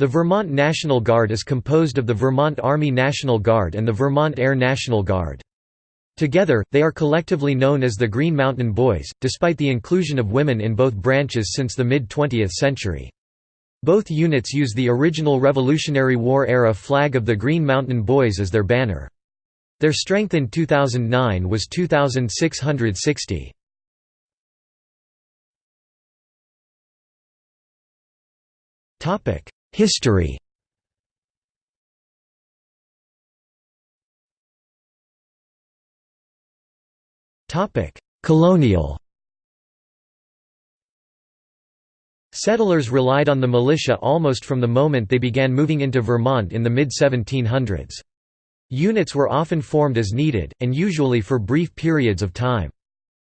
The Vermont National Guard is composed of the Vermont Army National Guard and the Vermont Air National Guard. Together, they are collectively known as the Green Mountain Boys, despite the inclusion of women in both branches since the mid-20th century. Both units use the original Revolutionary War-era flag of the Green Mountain Boys as their banner. Their strength in 2009 was 2,660. History Colonial Settlers relied on the militia almost from the moment they began moving into Vermont in the mid-1700s. Units were often formed as needed, and usually for brief periods of time.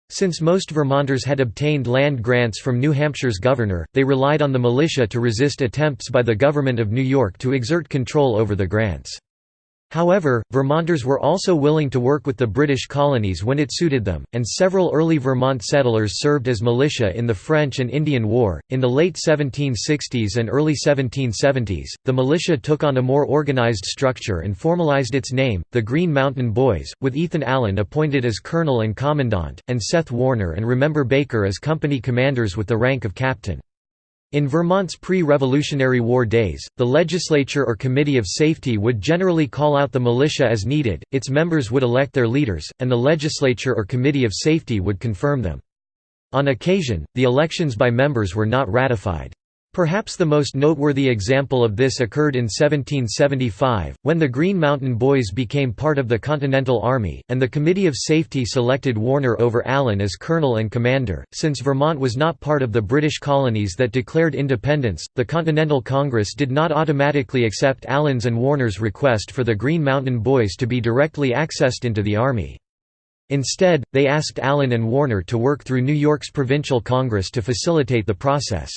Since most Vermonters had obtained land grants from New Hampshire's governor, they relied on the militia to resist attempts by the government of New York to exert control over the grants. However, Vermonters were also willing to work with the British colonies when it suited them, and several early Vermont settlers served as militia in the French and Indian War. In the late 1760s and early 1770s, the militia took on a more organized structure and formalized its name, the Green Mountain Boys, with Ethan Allen appointed as colonel and commandant, and Seth Warner and Remember Baker as company commanders with the rank of captain. In Vermont's pre-Revolutionary War days, the legislature or Committee of Safety would generally call out the militia as needed, its members would elect their leaders, and the legislature or Committee of Safety would confirm them. On occasion, the elections by members were not ratified. Perhaps the most noteworthy example of this occurred in 1775, when the Green Mountain Boys became part of the Continental Army, and the Committee of Safety selected Warner over Allen as colonel and commander. Since Vermont was not part of the British colonies that declared independence, the Continental Congress did not automatically accept Allen's and Warner's request for the Green Mountain Boys to be directly accessed into the Army. Instead, they asked Allen and Warner to work through New York's Provincial Congress to facilitate the process.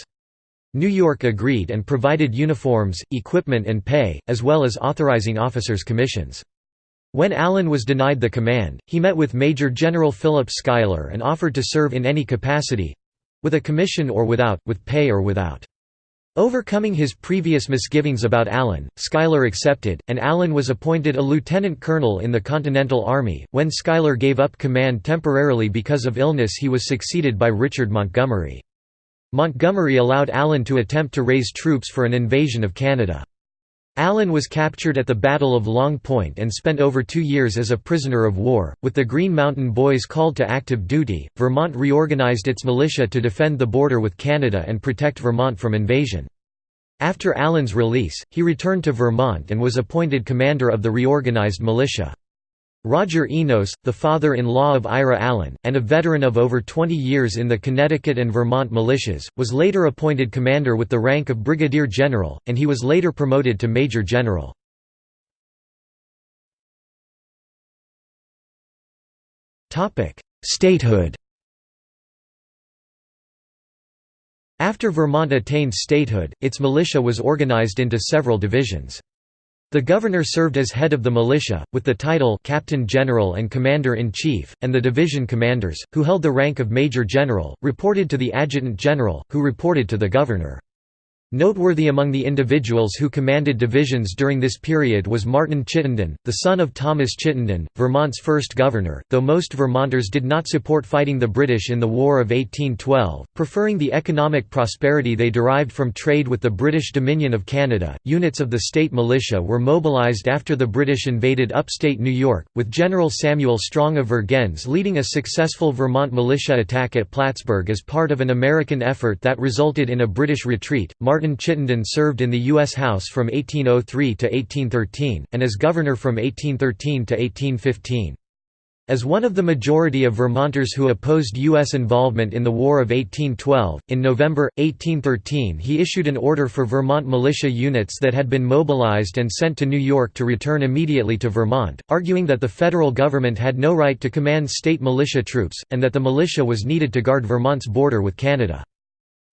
New York agreed and provided uniforms, equipment and pay, as well as authorizing officers' commissions. When Allen was denied the command, he met with Major General Philip Schuyler and offered to serve in any capacity—with a commission or without, with pay or without. Overcoming his previous misgivings about Allen, Schuyler accepted, and Allen was appointed a lieutenant colonel in the Continental Army. When Schuyler gave up command temporarily because of illness, he was succeeded by Richard Montgomery. Montgomery allowed Allen to attempt to raise troops for an invasion of Canada. Allen was captured at the Battle of Longue-Pointe and spent over two years as a prisoner of war. With the Green Mountain Boys called to active duty, Vermont reorganized its militia to defend the border with Canada and protect Vermont from invasion. After Allen's release, he returned to Vermont and was appointed commander of the reorganized militia. Roger Enos, the father-in-law of Ira Allen, and a veteran of over 20 years in the Connecticut and Vermont militias, was later appointed commander with the rank of brigadier general, and he was later promoted to major general. Statehood After Vermont attained statehood, its militia was organized into several divisions. The governor served as head of the militia, with the title Captain General and Commander-in-Chief, and the division commanders, who held the rank of Major General, reported to the Adjutant General, who reported to the governor. Noteworthy among the individuals who commanded divisions during this period was Martin Chittenden, the son of Thomas Chittenden, Vermont's first governor, though most Vermonters did not support fighting the British in the War of 1812, preferring the economic prosperity they derived from trade with the British Dominion of Canada. Units of the state militia were mobilized after the British invaded upstate New York, with General Samuel Strong of Vergennes leading a successful Vermont militia attack at Plattsburgh as part of an American effort that resulted in a British retreat. Martin Chittenden served in the U.S. House from 1803 to 1813, and as governor from 1813 to 1815. As one of the majority of Vermonters who opposed U.S. involvement in the War of 1812, in November, 1813 he issued an order for Vermont militia units that had been mobilized and sent to New York to return immediately to Vermont, arguing that the federal government had no right to command state militia troops, and that the militia was needed to guard Vermont's border with Canada.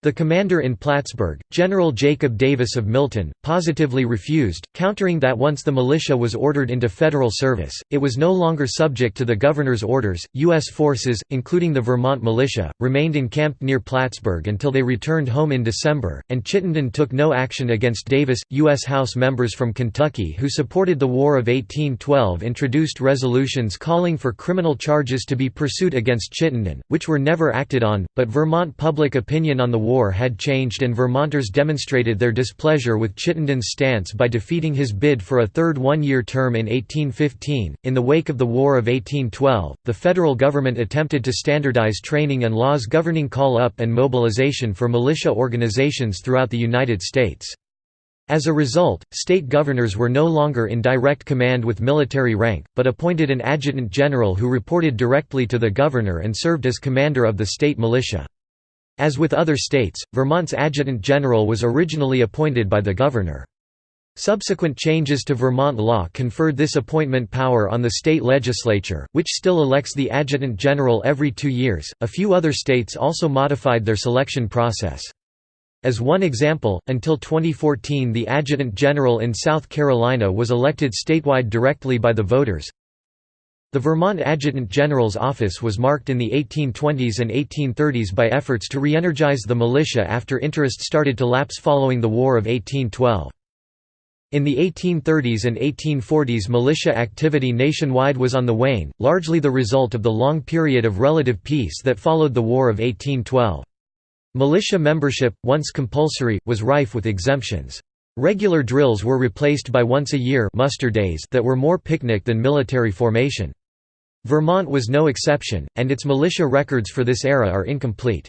The commander in Plattsburgh, General Jacob Davis of Milton, positively refused, countering that once the militia was ordered into federal service, it was no longer subject to the governor's orders. U.S. forces, including the Vermont militia, remained encamped near Plattsburgh until they returned home in December, and Chittenden took no action against Davis. U.S. House members from Kentucky who supported the War of 1812 introduced resolutions calling for criminal charges to be pursued against Chittenden, which were never acted on, but Vermont public opinion on the war war had changed and Vermonters demonstrated their displeasure with Chittenden's stance by defeating his bid for a third one-year term in 1815. In the wake of the War of 1812, the federal government attempted to standardize training and laws governing call-up and mobilization for militia organizations throughout the United States. As a result, state governors were no longer in direct command with military rank, but appointed an adjutant general who reported directly to the governor and served as commander of the state militia. As with other states, Vermont's adjutant general was originally appointed by the governor. Subsequent changes to Vermont law conferred this appointment power on the state legislature, which still elects the adjutant general every two years. A few other states also modified their selection process. As one example, until 2014 the adjutant general in South Carolina was elected statewide directly by the voters. The Vermont Adjutant General's office was marked in the 1820s and 1830s by efforts to re-energize the militia after interest started to lapse following the War of 1812. In the 1830s and 1840s militia activity nationwide was on the wane, largely the result of the long period of relative peace that followed the War of 1812. Militia membership, once compulsory, was rife with exemptions. Regular drills were replaced by once-a-year muster days that were more picnic than military formation. Vermont was no exception, and its militia records for this era are incomplete.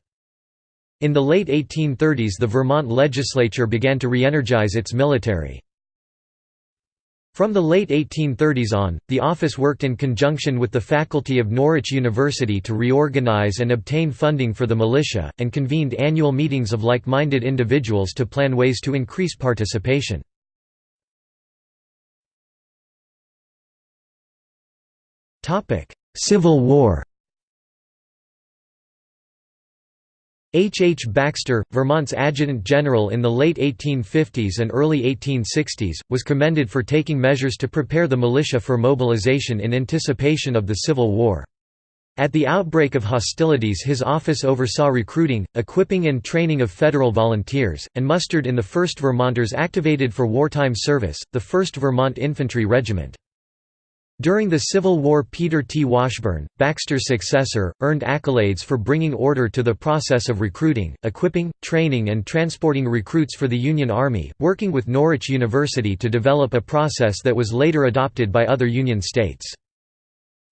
In the late 1830s the Vermont legislature began to re-energize its military. From the late 1830s on, the office worked in conjunction with the faculty of Norwich University to reorganize and obtain funding for the militia, and convened annual meetings of like-minded individuals to plan ways to increase participation. Civil War H. H. Baxter, Vermont's adjutant general in the late 1850s and early 1860s, was commended for taking measures to prepare the militia for mobilization in anticipation of the Civil War. At the outbreak of hostilities his office oversaw recruiting, equipping and training of federal volunteers, and mustered in the 1st Vermonters activated for wartime service, the 1st Vermont Infantry Regiment. During the Civil War Peter T. Washburn, Baxter's successor, earned accolades for bringing order to the process of recruiting, equipping, training and transporting recruits for the Union Army, working with Norwich University to develop a process that was later adopted by other Union states.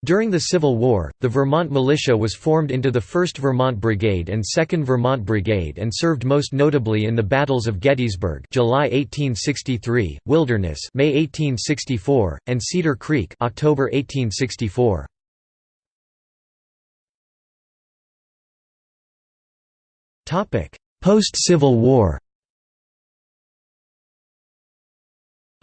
During the Civil War, the Vermont Militia was formed into the 1st Vermont Brigade and 2nd Vermont Brigade and served most notably in the battles of Gettysburg July 1863, Wilderness May 1864, and Cedar Creek October 1864. Topic: Post-Civil War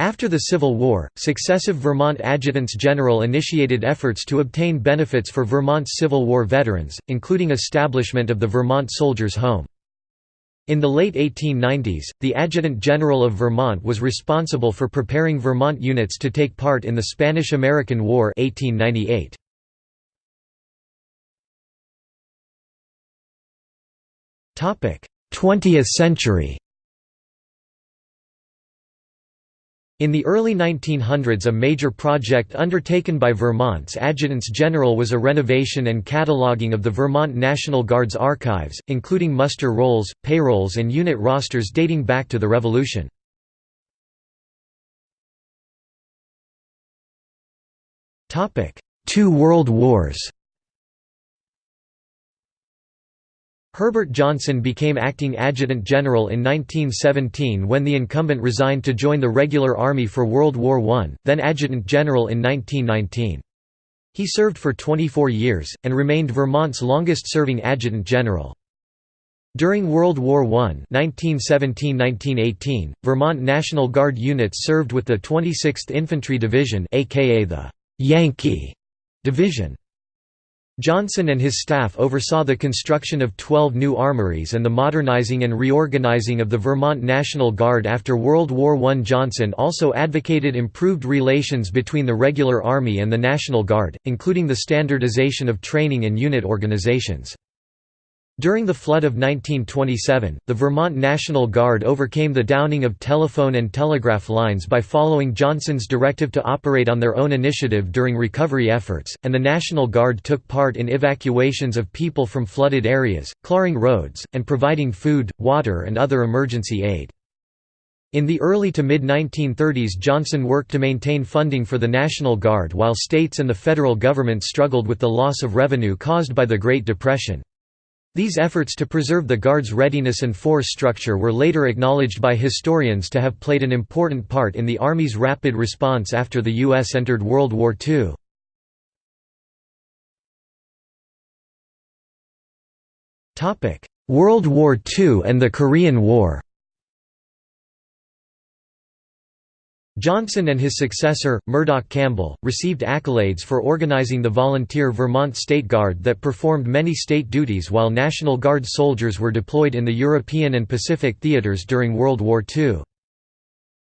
After the Civil War, successive Vermont adjutants general initiated efforts to obtain benefits for Vermont's Civil War veterans, including establishment of the Vermont Soldiers' Home. In the late 1890s, the Adjutant General of Vermont was responsible for preparing Vermont units to take part in the Spanish–American War 1898. 20th century In the early 1900s a major project undertaken by Vermont's adjutants general was a renovation and cataloging of the Vermont National Guard's archives, including muster rolls, payrolls and unit rosters dating back to the Revolution. Two World Wars Herbert Johnson became acting adjutant general in 1917 when the incumbent resigned to join the regular army for World War I, then adjutant general in 1919. He served for 24 years, and remained Vermont's longest-serving adjutant general. During World War I 1917–1918, Vermont National Guard units served with the 26th Infantry Division aka the «Yankee» Division. Johnson and his staff oversaw the construction of 12 new armories and the modernizing and reorganizing of the Vermont National Guard after World War I. Johnson also advocated improved relations between the regular Army and the National Guard, including the standardization of training and unit organizations. During the flood of 1927, the Vermont National Guard overcame the downing of telephone and telegraph lines by following Johnson's directive to operate on their own initiative during recovery efforts, and the National Guard took part in evacuations of people from flooded areas, clearing roads, and providing food, water and other emergency aid. In the early to mid-1930s Johnson worked to maintain funding for the National Guard while states and the federal government struggled with the loss of revenue caused by the Great Depression. These efforts to preserve the Guard's readiness and force structure were later acknowledged by historians to have played an important part in the Army's rapid response after the U.S. entered World War II. World War II and the Korean War Johnson and his successor, Murdoch Campbell, received accolades for organizing the volunteer Vermont State Guard that performed many state duties while National Guard soldiers were deployed in the European and Pacific theaters during World War II.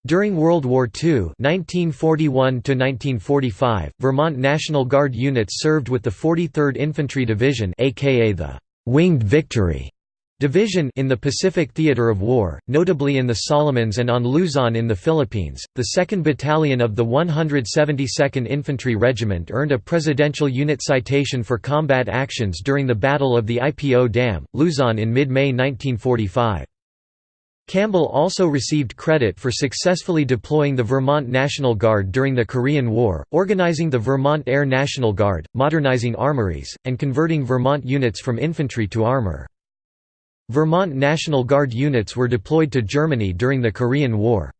During World War II (1941–1945), Vermont National Guard units served with the 43rd Infantry Division aka the «Winged Victory» Division in the Pacific Theater of War, notably in the Solomons and on Luzon in the Philippines. The 2nd Battalion of the 172nd Infantry Regiment earned a Presidential Unit Citation for combat actions during the Battle of the Ipo Dam, Luzon in mid-May 1945. Campbell also received credit for successfully deploying the Vermont National Guard during the Korean War, organizing the Vermont Air National Guard, modernizing armories, and converting Vermont units from infantry to armor. Vermont National Guard units were deployed to Germany during the Korean War.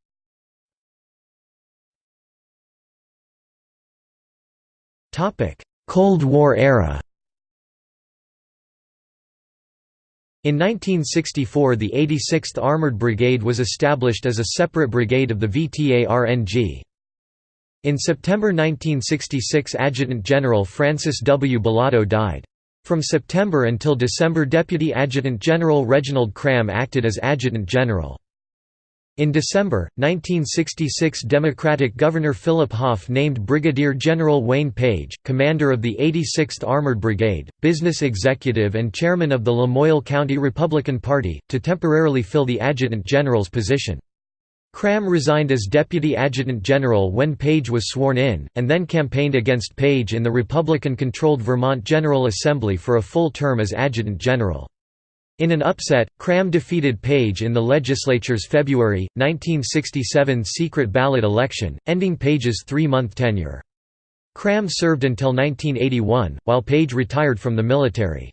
Cold War era In 1964 the 86th Armored Brigade was established as a separate brigade of the VT ARNG. In September 1966 Adjutant General Francis W. Billado died. From September until December Deputy Adjutant General Reginald Cram acted as Adjutant General. In December, 1966 Democratic Governor Philip Hoff named Brigadier General Wayne Page, commander of the 86th Armored Brigade, business executive and chairman of the Lamoille County Republican Party, to temporarily fill the adjutant general's position. Cram resigned as Deputy Adjutant General when Page was sworn in, and then campaigned against Page in the Republican-controlled Vermont General Assembly for a full term as Adjutant General. In an upset, Cram defeated Page in the legislature's February, 1967 secret ballot election, ending Page's three-month tenure. Cram served until 1981, while Page retired from the military.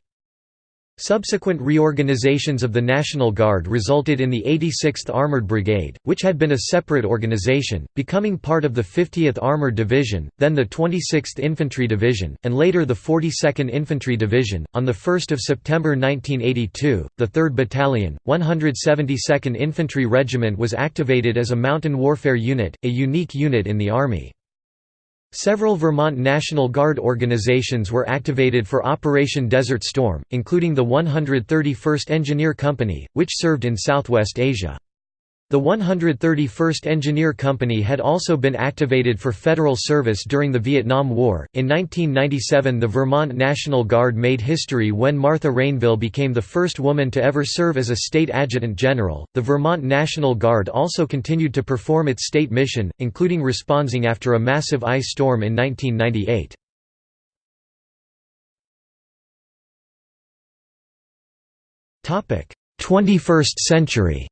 Subsequent reorganizations of the National Guard resulted in the 86th Armored Brigade, which had been a separate organization, becoming part of the 50th Armored Division, then the 26th Infantry Division, and later the 42nd Infantry Division. On 1 September 1982, the 3rd Battalion, 172nd Infantry Regiment was activated as a mountain warfare unit, a unique unit in the Army. Several Vermont National Guard organizations were activated for Operation Desert Storm, including the 131st Engineer Company, which served in Southwest Asia. The 131st Engineer Company had also been activated for federal service during the Vietnam War. In 1997, the Vermont National Guard made history when Martha Rainville became the first woman to ever serve as a state adjutant general. The Vermont National Guard also continued to perform its state mission, including responding after a massive ice storm in 1998. Topic: 21st century.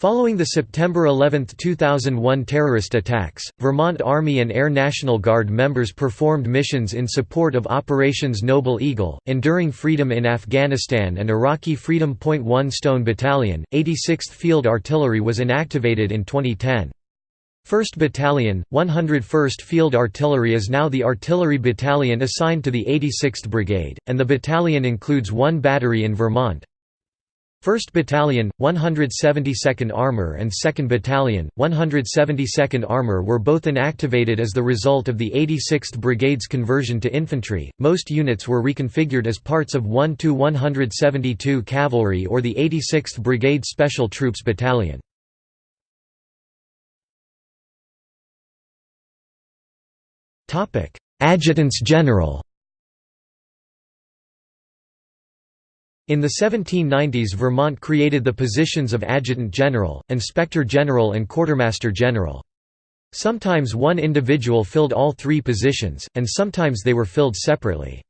Following the September 11, 2001 terrorist attacks, Vermont Army and Air National Guard members performed missions in support of Operations Noble Eagle, Enduring Freedom in Afghanistan and Iraqi Freedom Point 1 Stone Battalion. 86th Field Artillery was inactivated in 2010. 1st Battalion, 101st Field Artillery is now the artillery battalion assigned to the 86th Brigade, and the battalion includes one battery in Vermont, 1st Battalion, 172nd Armour and 2nd Battalion, 172nd Armour were both inactivated as the result of the 86th Brigade's conversion to infantry. Most units were reconfigured as parts of 1 to 172 Cavalry or the 86th Brigade Special Troops Battalion. Topic: Adjutants General In the 1790s Vermont created the positions of Adjutant General, Inspector General and Quartermaster General. Sometimes one individual filled all three positions, and sometimes they were filled separately.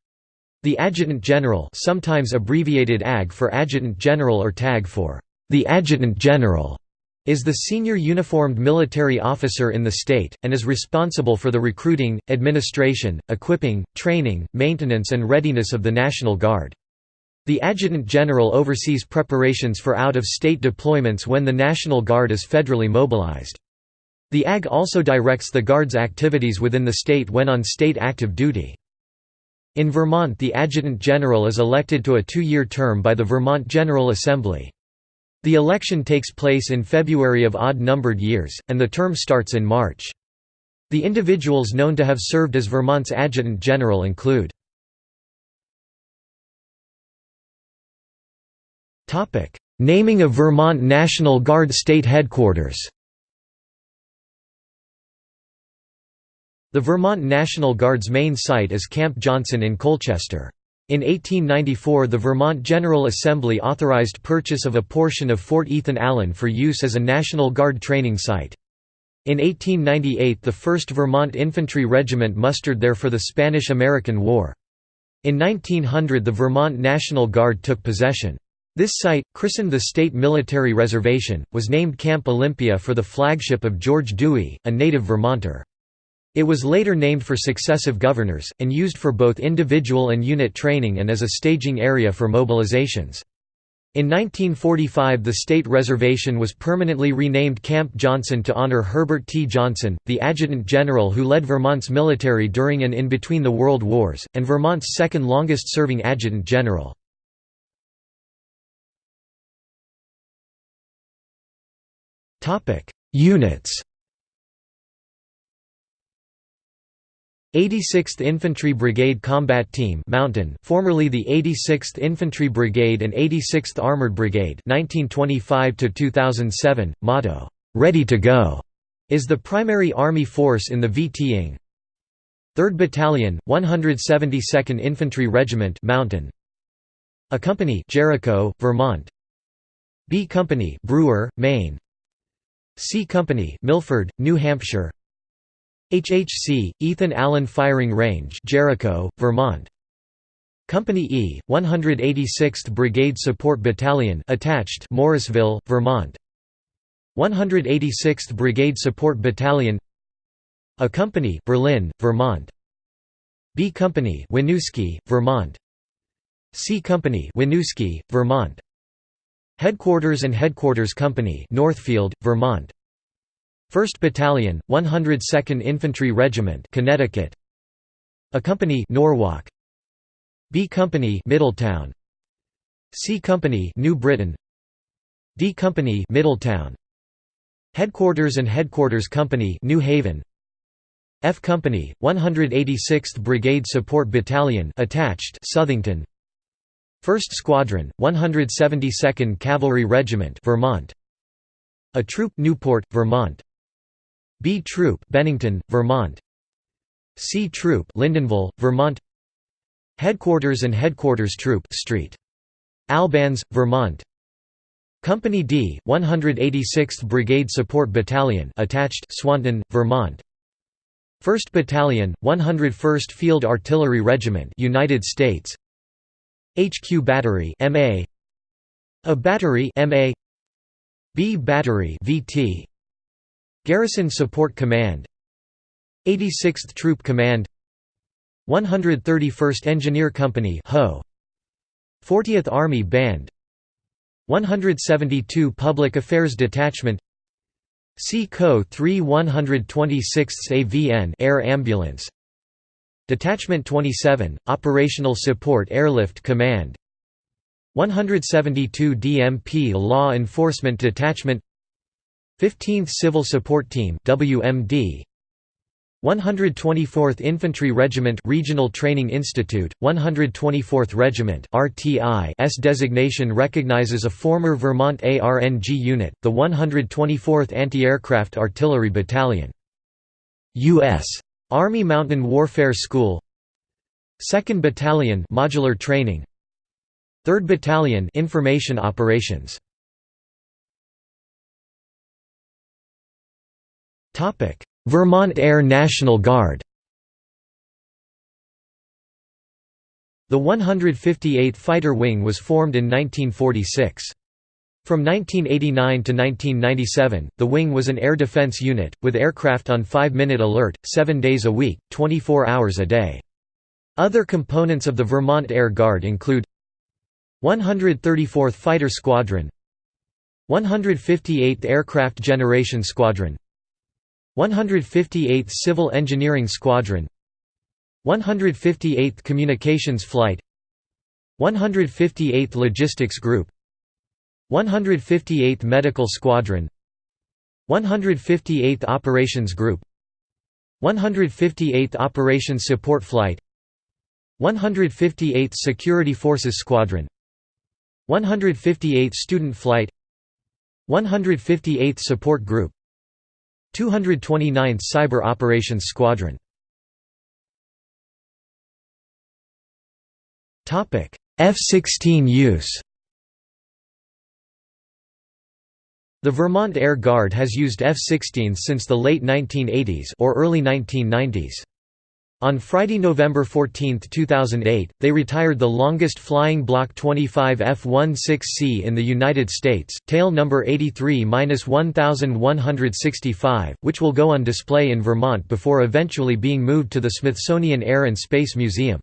The Adjutant General sometimes abbreviated AG for Adjutant General or TAG for the Adjutant General is the senior uniformed military officer in the state, and is responsible for the recruiting, administration, equipping, training, maintenance and readiness of the National Guard. The Adjutant General oversees preparations for out-of-state deployments when the National Guard is federally mobilized. The AG also directs the Guard's activities within the state when on state active duty. In Vermont the Adjutant General is elected to a two-year term by the Vermont General Assembly. The election takes place in February of odd-numbered years, and the term starts in March. The individuals known to have served as Vermont's Adjutant General include Naming of Vermont National Guard State Headquarters The Vermont National Guard's main site is Camp Johnson in Colchester. In 1894 the Vermont General Assembly authorized purchase of a portion of Fort Ethan Allen for use as a National Guard training site. In 1898 the 1st Vermont Infantry Regiment mustered there for the Spanish–American War. In 1900 the Vermont National Guard took possession. This site, christened the State Military Reservation, was named Camp Olympia for the flagship of George Dewey, a native Vermonter. It was later named for successive governors, and used for both individual and unit training and as a staging area for mobilizations. In 1945 the state reservation was permanently renamed Camp Johnson to honor Herbert T. Johnson, the adjutant general who led Vermont's military during and in between the World Wars, and Vermont's second longest-serving adjutant general. Topic: Units. 86th Infantry Brigade Combat Team Mountain, formerly the 86th Infantry Brigade and 86th Armored Brigade 1925 to 2007 motto Ready to go is the primary army force in the VT 3rd Battalion 172nd Infantry Regiment Mountain. A Company Jericho Vermont. B Company Brewer Maine C Company, Milford, New Hampshire. HHC, Ethan Allen Firing Range, Jericho, Vermont. Company E, 186th Brigade Support Battalion, attached, Morrisville, Vermont. 186th Brigade Support Battalion. A Company, Berlin, Vermont. B Company, Winooski, Vermont. C Company, Winooski, Vermont. Headquarters and Headquarters Company Northfield, Vermont. 1st Battalion, 102nd Infantry Regiment Connecticut. A Company Norwalk. B Company Middletown. C Company New Britain. D Company Middletown. Headquarters and Headquarters Company New Haven. F Company 186th Brigade Support Battalion attached Southington 1st Squadron, 172nd Cavalry Regiment Vermont. A Troop Newport, Vermont. B Troop Bennington, Vermont. C Troop Lyndonville, Vermont. Headquarters and Headquarters Troop Street. Albans, Vermont. Company D, 186th Brigade Support Battalion attached Swanton, Vermont. 1st Battalion, 101st Field Artillery Regiment United States HQ battery MA A. Battery MA B battery VT Garrison Support Command. 86th Troop Command. 131st Engineer Company HO. 40th Army Band. 172 Public Affairs Detachment. C CO 3 126th AVN Air Ambulance Detachment 27, Operational Support Airlift Command. 172 DMP Law Enforcement Detachment. 15th Civil Support Team WMD 124th Infantry Regiment Regional Training Institute. 124th Regiment RTI S designation recognizes a former Vermont ARNG unit the 124th Anti-Aircraft Artillery Battalion. US Army Mountain Warfare School 2nd Battalion Modular Training 3rd Battalion Information Operations Topic Vermont Air National Guard The 158th Fighter Wing was formed in 1946. From 1989 to 1997, the wing was an air defense unit, with aircraft on 5-minute alert, seven days a week, 24 hours a day. Other components of the Vermont Air Guard include 134th Fighter Squadron 158th Aircraft Generation Squadron 158th Civil Engineering Squadron 158th Communications Flight 158th Logistics Group 158th Medical Squadron 158th Operations Group 158th Operations Support Flight 158th Security Forces Squadron 158th Student Flight 158th Support Group 229th Cyber Operations Squadron. F-16 use The Vermont Air Guard has used F-16s since the late 1980s or early 1990s. On Friday, November 14, 2008, they retired the longest flying Block 25 F-16C in the United States, tail number 83-1165, which will go on display in Vermont before eventually being moved to the Smithsonian Air and Space Museum.